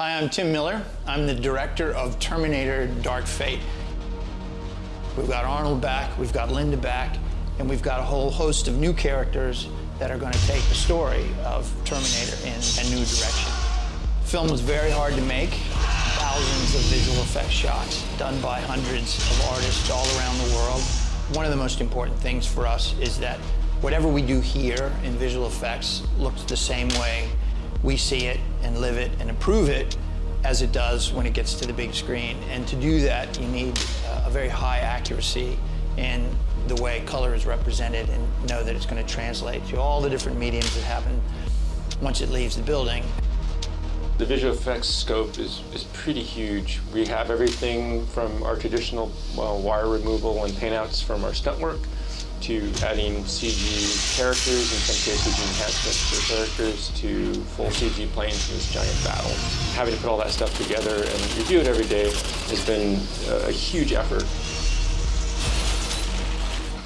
Hi, I'm Tim Miller. I'm the director of Terminator Dark Fate. We've got Arnold back, we've got Linda back, and we've got a whole host of new characters that are going to take the story of Terminator in a new direction. The film was very hard to make. Thousands of visual effects shots done by hundreds of artists all around the world. One of the most important things for us is that whatever we do here in visual effects looks the same way we see it and live it and improve it as it does when it gets to the big screen. And to do that, you need uh, a very high accuracy in the way color is represented and know that it's going to translate to all the different mediums that happen once it leaves the building. The visual effects scope is, is pretty huge. We have everything from our traditional well, wire removal and paintouts from our stunt work to adding CG characters, in some cases enhancements for characters, to full CG planes in this giant battle. Having to put all that stuff together and review it every day has been uh, a huge effort.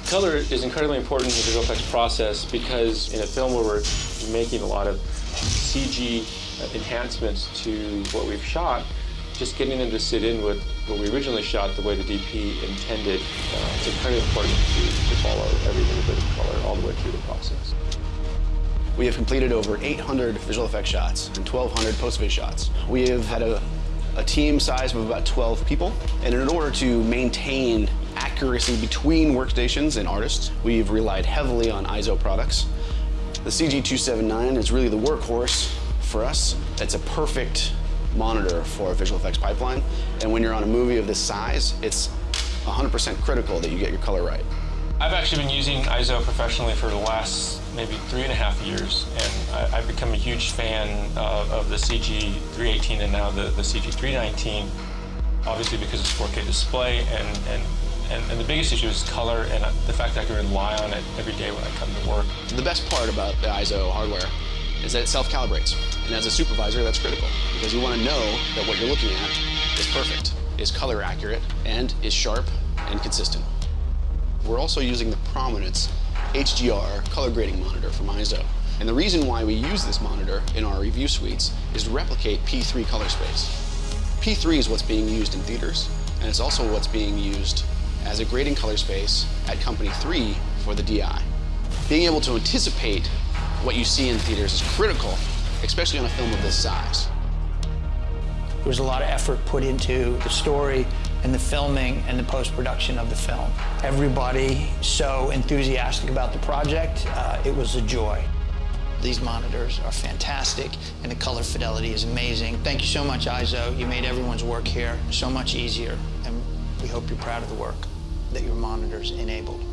Color is incredibly important in the visual effects process because in a film where we're making a lot of CG uh, enhancements to what we've shot, just getting them to sit in with what we originally shot the way the DP intended, uh, it's incredibly important to, to follow every little bit of color all the way through the process. We have completed over 800 visual effects shots and 1,200 post-vis shots. We have had a, a team size of about 12 people, and in order to maintain accuracy between workstations and artists, we've relied heavily on EIZO products. The CG279 is really the workhorse for us. It's a perfect monitor for a visual effects pipeline. And when you're on a movie of this size, it's 100% critical that you get your color right. I've actually been using EIZO professionally for the last maybe three and a half years, and I, have become a huge fan of, of the CG318 and now the, the CG319, obviously because it's 4K display, and, and, and, and, the biggest issue is color and the fact that I can rely on it every day when I come to work. The best part about the EIZO hardware is that it self-calibrates. And as a supervisor, that's critical because you want to know that what you're looking at is perfect, is color accurate, and is sharp and consistent. We're also using the Prominence HDR color grading monitor from EIZO. And the reason why we use this monitor in our review suites is to replicate P3 color space. P3 is what's being used in theaters, and it's also what's being used as a grading color space at Company 3 for the DI. Being able to anticipate what you see in theaters is critical, especially on a film of this size. There was a lot of effort put into the story and the filming and the post-production of the film. Everybody so enthusiastic about the project, uh, it was a joy. These monitors are fantastic and the color fidelity is amazing. Thank you so much, EIZO. You made everyone's work here so much easier and we hope you're proud of the work that your monitors enabled.